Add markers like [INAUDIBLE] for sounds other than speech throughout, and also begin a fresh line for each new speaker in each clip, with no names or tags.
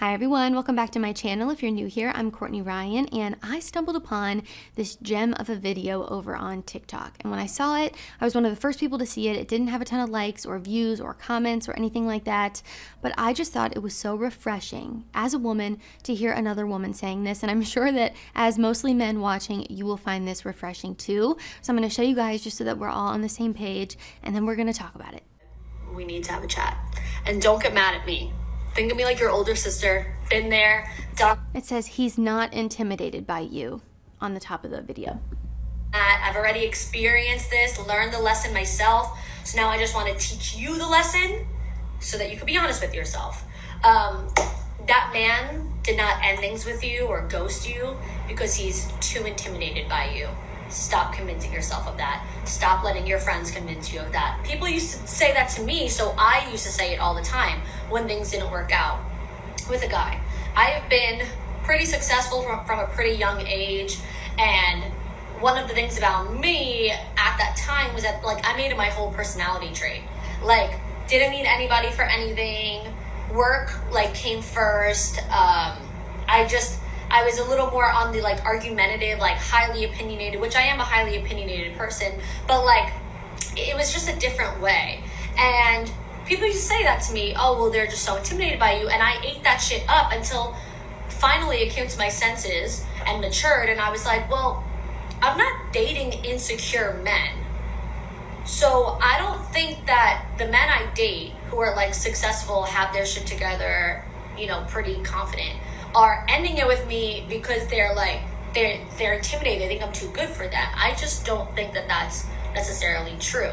Hi everyone, welcome back to my channel. If you're new here, I'm Courtney Ryan and I stumbled upon this gem of a video over on TikTok. And when I saw it, I was one of the first people to see it. It didn't have a ton of likes or views or comments or anything like that, but I just thought it was so refreshing as a woman to hear another woman saying this. And I'm [LAUGHS] sure that as mostly men watching, you will find this refreshing too. So I'm gonna show you guys just so that we're all on the same page and then we're gonna talk about it.
We need to have a chat. And don't get mad at me Think of me like your older sister. Been there, done.
It says he's not intimidated by you on the top of the video.
I've already experienced this, learned the lesson myself. So now I just want to teach you the lesson so that you can be honest with yourself. Um, that man did not end things with you or ghost you because he's too intimidated by you. Stop convincing yourself of that. Stop letting your friends convince you of that. People used to say that to me, so I used to say it all the time when things didn't work out with a guy. I have been pretty successful from, from a pretty young age, and one of the things about me at that time was that like I made it my whole personality trait. Like didn't need anybody for anything. Work like came first. Um, I just I was a little more on the like argumentative, like highly opinionated, which I am a highly opinionated person, but like it was just a different way. And people used to say that to me, oh, well, they're just so intimidated by you. And I ate that shit up until finally it came to my senses and matured. And I was like, well, I'm not dating insecure men. So I don't think that the men I date who are like successful, have their shit together, you know, pretty confident, are ending it with me because they're like they're they're intimidated. They think I'm too good for that. I just don't think that that's necessarily true.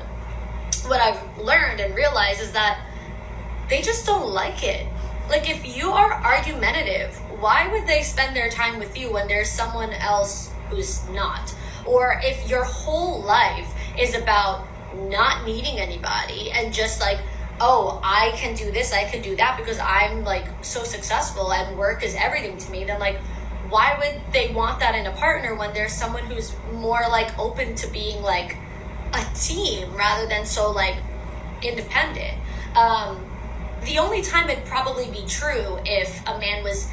What I've learned and realized is that they just don't like it. Like if you are argumentative, why would they spend their time with you when there's someone else who's not? Or if your whole life is about not needing anybody and just like oh, I can do this, I can do that because I'm like so successful and work is everything to me, then like, why would they want that in a partner when there's someone who's more like open to being like a team rather than so like independent? Um, the only time it'd probably be true if a man was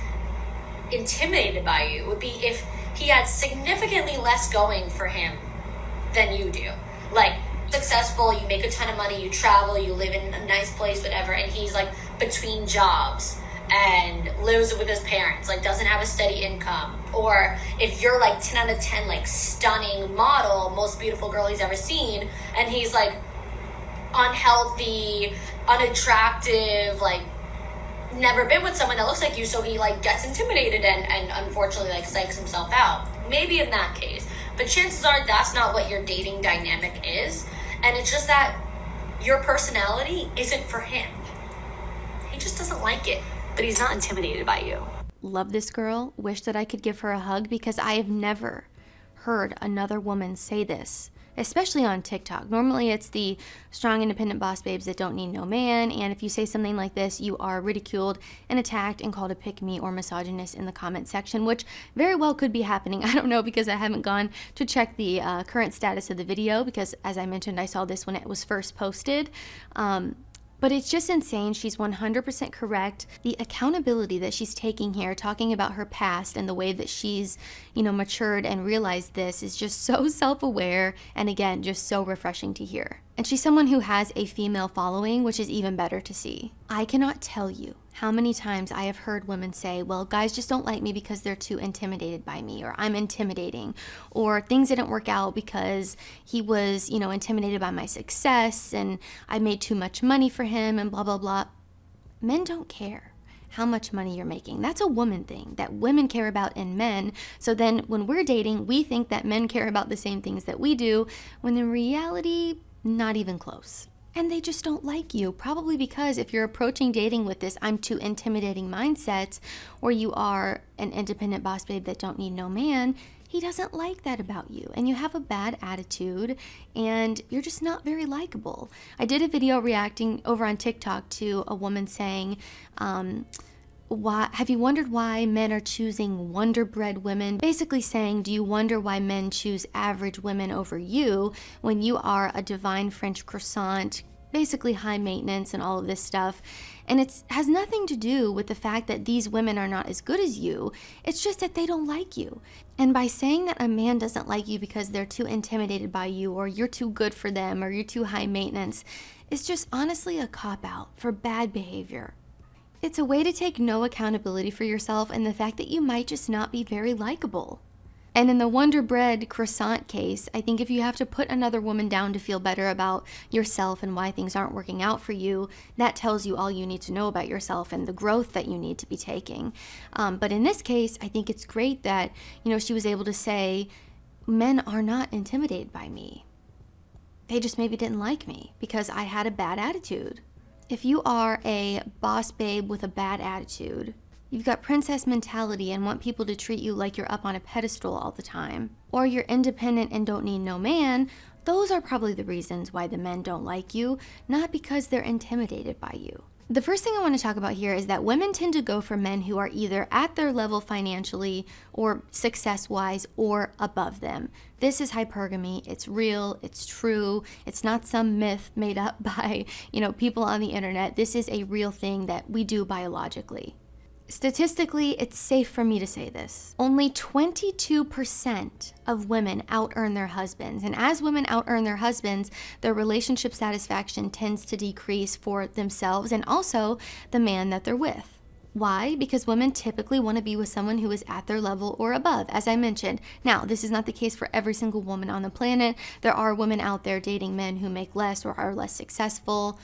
intimidated by you would be if he had significantly less going for him than you do. Like, successful, you make a ton of money, you travel, you live in a nice place, whatever, and he's like between jobs and lives with his parents, like doesn't have a steady income. Or if you're like 10 out of 10, like stunning model, most beautiful girl he's ever seen, and he's like unhealthy, unattractive, like never been with someone that looks like you, so he like gets intimidated and, and unfortunately like psychs himself out. Maybe in that case. But chances are that's not what your dating dynamic is. And it's just that your personality isn't for him. He just doesn't like it, but he's not intimidated by you.
Love this girl. Wish that I could give her a hug because I have never heard another woman say this especially on TikTok. Normally it's the strong independent boss babes that don't need no man, and if you say something like this, you are ridiculed and attacked and called a pick me or misogynist in the comment section, which very well could be happening. [LAUGHS] I don't know because I haven't gone to check the uh, current status of the video because as I mentioned, I saw this when it was first posted. Um, but it's just insane. She's 100% correct. The accountability that she's taking here, talking about her past and the way that she's, you know, matured and realized this is just so [LAUGHS] self aware and again, just so refreshing to hear. And she's someone who has a female following, which is even better to see. I cannot tell you how many times I have heard women say, well, guys just don't like me because they're too intimidated by me, or I'm intimidating, or things didn't work out because he was, you know, intimidated by my success and I made too much money for him and blah, blah, blah. Men don't care how much money you're making. That's a woman thing that women care about in men. So then when we're dating, we think that men care about the same things that we do, when in reality, not even close. And they just don't like you, probably because if you're approaching dating with this I'm too intimidating mindset, or you are an independent boss babe that don't need no man, he doesn't like that about you and you have a bad attitude and you're just not very likable. I did a video reacting over on TikTok to a woman saying, um, why have you wondered why men are choosing wonder bread women basically saying do you wonder why men choose average women over you when you are a divine french croissant basically high maintenance and all of this stuff And it has nothing to do with the fact that these women are not as good as you. It's just that they don't like you. And by saying that a man doesn't like you because they're too intimidated by you or you're too good for them or you're too high maintenance, it's just honestly a cop out for bad behavior. It's a way to take no accountability for yourself and the fact that you might just not be very likable. And in the Wonder Bread croissant case, I think if you have to put another woman down to feel better about yourself and why things aren't working out for you, that tells you all you need to know about yourself and the growth that you need to be taking. Um, but in this case, I think it's great that, you know, she was able to say, men are not intimidated by me. They just maybe didn't like me because I had a bad attitude. If you are a boss babe with a bad attitude, You've got princess mentality and want people to treat you like you're up on a pedestal all the time. Or you're independent and don't need no man. Those are probably the reasons why the men don't like you, not because they're intimidated by you. The first thing I want to talk about here is that women tend to go for men who are either at their level financially or success wise or above them. This is hypergamy. It's real. It's true. It's not some myth made up [LAUGHS] by, you know, people on the internet. This is a real thing that we do biologically. Statistically, it's safe for me to say this. Only 22% of women out earn their husbands. And as women out earn their husbands, their relationship satisfaction tends to decrease for themselves and also the man that they're with. Why? Because women typically want to be with someone who is at their level or above, as I mentioned. Now, this is not the case for every single woman on the planet. There are women out there dating men who make less or are less successful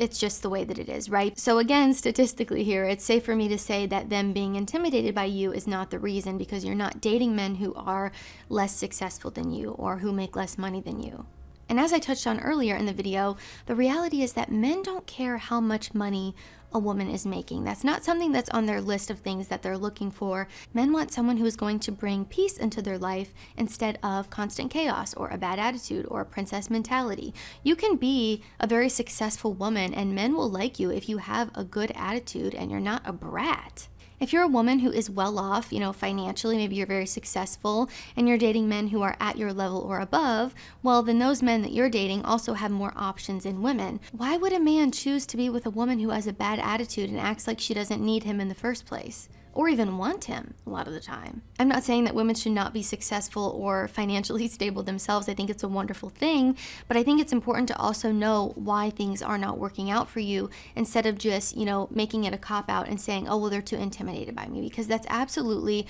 it's just the way that it is, right? So again, statistically here, it's safe for me to say that them being intimidated by you is not the reason because you're not dating men who are less successful than you or who make less money than you. And as I touched on earlier in the video, the reality is that men don't care how much money a woman is making. That's not something that's on their list of things that they're looking for. Men want someone who is going to bring peace into their life instead of constant chaos or a bad attitude or a princess mentality. You can be a very successful woman and men will like you if you have a good attitude and you're not a brat. If you're a woman who is well off, you know, financially, maybe you're very successful and you're dating men who are at your level or above, well, then those men that you're dating also have more options in women. Why would a man choose to be with a woman who has a bad attitude and acts like she doesn't need him in the first place? Or even want him a lot of the time. I'm not saying that women should not be successful or financially [LAUGHS] stable themselves. I think it's a wonderful thing, but I think it's important to also know why things are not working out for you instead of just, you know, making it a cop out and saying, oh, well, they're too intimidated by me because that's absolutely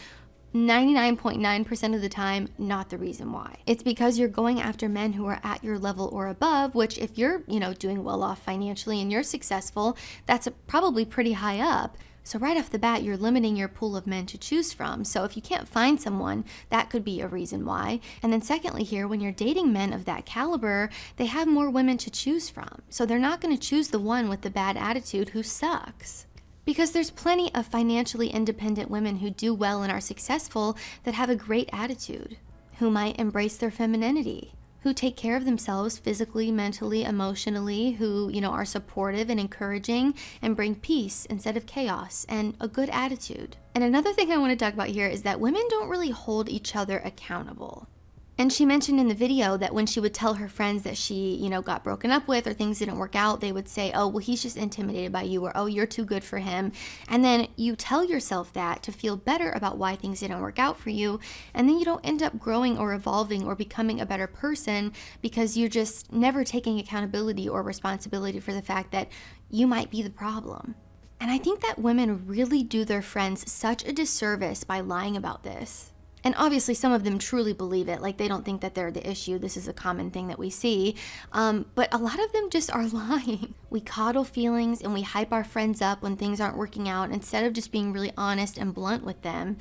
99.9% of the time, not the reason why. It's because you're going after men who are at your level or above, which if you're, you know, doing well off financially and you're successful, that's probably pretty high up. So right off the bat, you're limiting your pool of men to choose from. So if you can't find someone, that could be a reason why. And then secondly here, when you're dating men of that caliber, they have more women to choose from. So they're not going to choose the one with the bad attitude who sucks. Because there's plenty of financially independent women who do well and are successful that have a great attitude, who might embrace their femininity, who take care of themselves physically, mentally, emotionally, who, you know, are supportive and encouraging and bring peace instead of chaos and a good attitude. And another thing I want to talk about here is that women don't really hold each other accountable. And she mentioned in the video that when she would tell her friends that she, you know, got broken up with or things didn't work out, they would say, oh, well, he's just intimidated by you or, oh, you're too good for him. And then you tell yourself that to feel better about why things didn't work out for you. And then you don't end up growing or evolving or becoming a better person because you're just never taking accountability or responsibility for the fact that you might be the problem. And I think that women really do their friends such a disservice by lying about this. And obviously, some of them truly believe it. Like, they don't think that they're the issue. This is a common thing that we see. Um, but a lot of them just are [LAUGHS] lying. We coddle feelings and we hype our friends up when things aren't working out instead of just being really honest and blunt with them.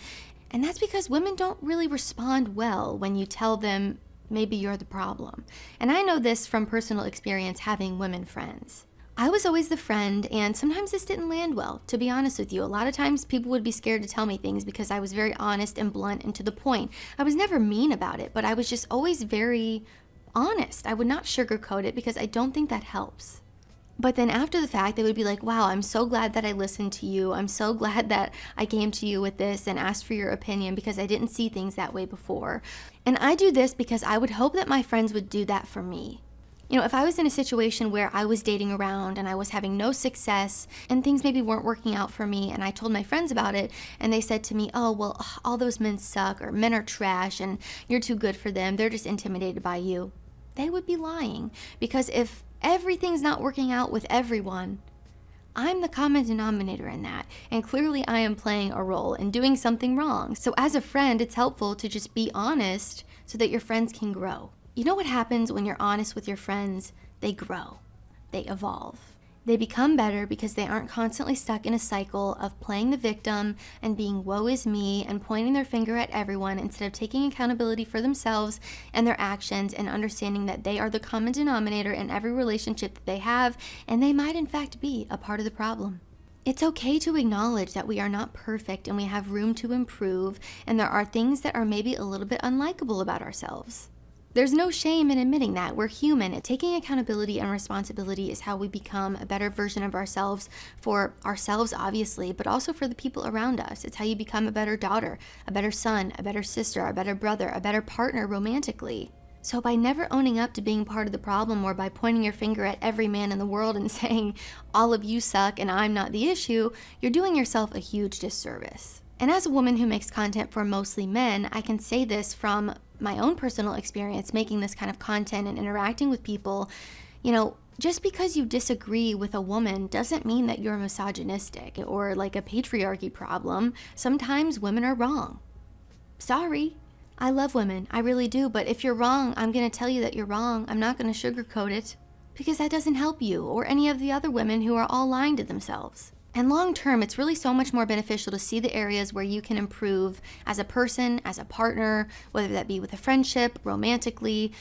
And that's because women don't really respond well when you tell them maybe you're the problem. And I know this from personal experience having women friends. I was always the friend, and sometimes this didn't land well, to be honest with you. A lot of times people would be scared to tell me things because I was very honest and blunt and to the point. I was never mean about it, but I was just always very honest. I would not sugarcoat it because I don't think that helps. But then after the fact, they would be like, wow, I'm so glad that I listened to you. I'm so [LAUGHS] glad that I came to you with this and asked for your opinion because I didn't see things that way before. And I do this because I would hope that my friends would do that for me. You know, if I was in a situation where I was dating around and I was having no success and things maybe weren't working out for me, and I told my friends about it, and they said to me, Oh, well, all those men suck, or men are trash, and you're too good for them, they're just intimidated by you, they would be lying. Because if everything's not working out with everyone, I'm the common denominator in that, and clearly I am playing a role in doing something wrong. So, as a friend, it's helpful to just be honest so that your friends can grow. You know what happens when you're honest with your friends? They grow, they evolve. They become better because they aren't constantly stuck in a cycle of playing the victim and being woe is me and pointing their finger at everyone instead of taking accountability for themselves and their actions and understanding that they are the common denominator in every relationship that they have and they might in fact be a part of the problem. It's okay to acknowledge that we are not perfect and we have room to improve and there are things that are maybe a little bit unlikable about ourselves. There's no shame in admitting that. We're human. Taking accountability and responsibility is how we become a better version of ourselves for ourselves, obviously, but also for the people around us. It's how you become a better daughter, a better son, a better sister, a better brother, a better partner romantically. So by never owning up to being part of the problem or by pointing your finger at every man in the world and [LAUGHS] saying, all of you suck and I'm not the issue, you're doing yourself a huge disservice. And as a woman who makes content for mostly men, I can say this from my own personal experience making this kind of content and interacting with people, you know, just because you disagree with a woman doesn't mean that you're misogynistic or like a patriarchy problem. Sometimes women are wrong. Sorry. I love women, I really do, but if you're wrong, I'm gonna tell you that you're wrong. I'm not gonna sugarcoat it because that doesn't help you or any of the other women who are all lying to themselves. And long term, it's really so much more beneficial to see the areas where you can improve as a person, as a partner, whether that be with a friendship, romantically,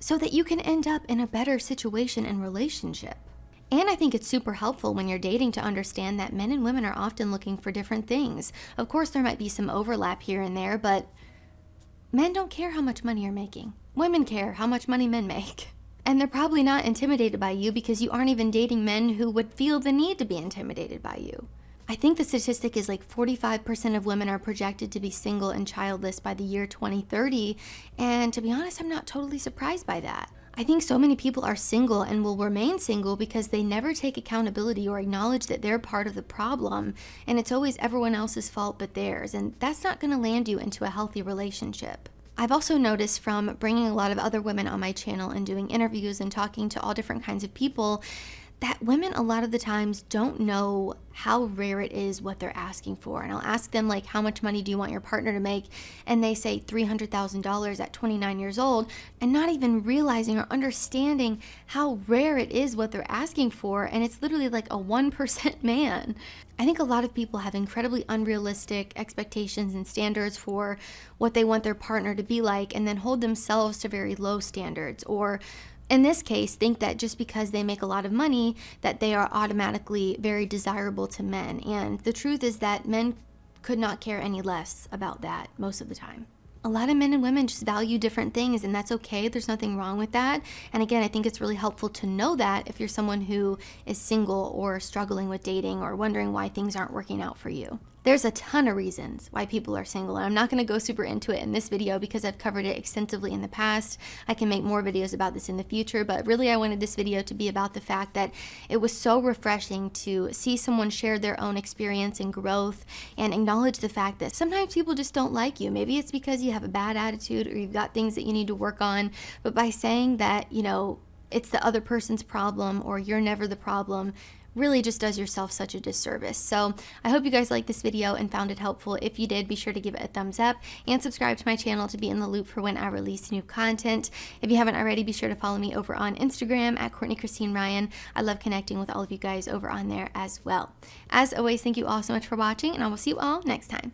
so that you can end up in a better situation and relationship. And I think it's super helpful when you're dating to understand that men and women are often looking for different things. Of course, there might be some overlap here and there, but men don't care how much money you're making. Women care how much money men make. [LAUGHS] And they're probably not intimidated by you because you aren't even dating men who would feel the need to be intimidated by you. I think the statistic is like 45% of women are projected to be single and childless by the year 2030. And to be honest, I'm not totally surprised by that. I think so many people are single and will remain single because they never take accountability or acknowledge that they're part of the problem and it's always everyone else's fault but theirs. And that's not gonna land you into a healthy relationship. I've also noticed from bringing a lot of other women on my channel and doing interviews and talking to all different kinds of people that women a lot of the times don't know how rare it is what they're asking for. And I'll ask them like, how much money do you want your partner to make? And they say $300,000 at 29 years old and not even realizing or understanding how rare it is what they're asking for. And it's literally like a 1% [LAUGHS] man. I think a lot of people have incredibly unrealistic expectations and standards for what they want their partner to be like and then hold themselves to very low standards or in this case, think that just because they make a lot of money, that they are automatically very desirable to men. And the truth is that men could not care any less about that most of the time a lot of men and women just value different things and that's okay. There's nothing wrong with that. And again, I think it's really helpful to know that if you're someone who is single or struggling with dating or wondering why things aren't working out for you. There's a ton of reasons why people are single, and I'm not going to go super into it in this video because I've covered it extensively in the past. I can make more videos about this in the future, but really I wanted this video to be about the fact that it was so refreshing to see someone share their own experience and growth and acknowledge the fact that sometimes people just don't like you. Maybe it's because you have a bad attitude or you've got things that you need to work on, but by saying that, you know, it's the other person's problem or you're never the problem really just does yourself such a disservice. So I hope you guys liked this video and found it helpful. If you did, be sure to give it a thumbs up and subscribe to my channel to be in the loop for when I release new content. If you haven't already, be sure to follow me over on Instagram at Courtney Christine Ryan. I love connecting with all of you guys over on there as well. As always, thank you all so much for watching and I will see you all next time.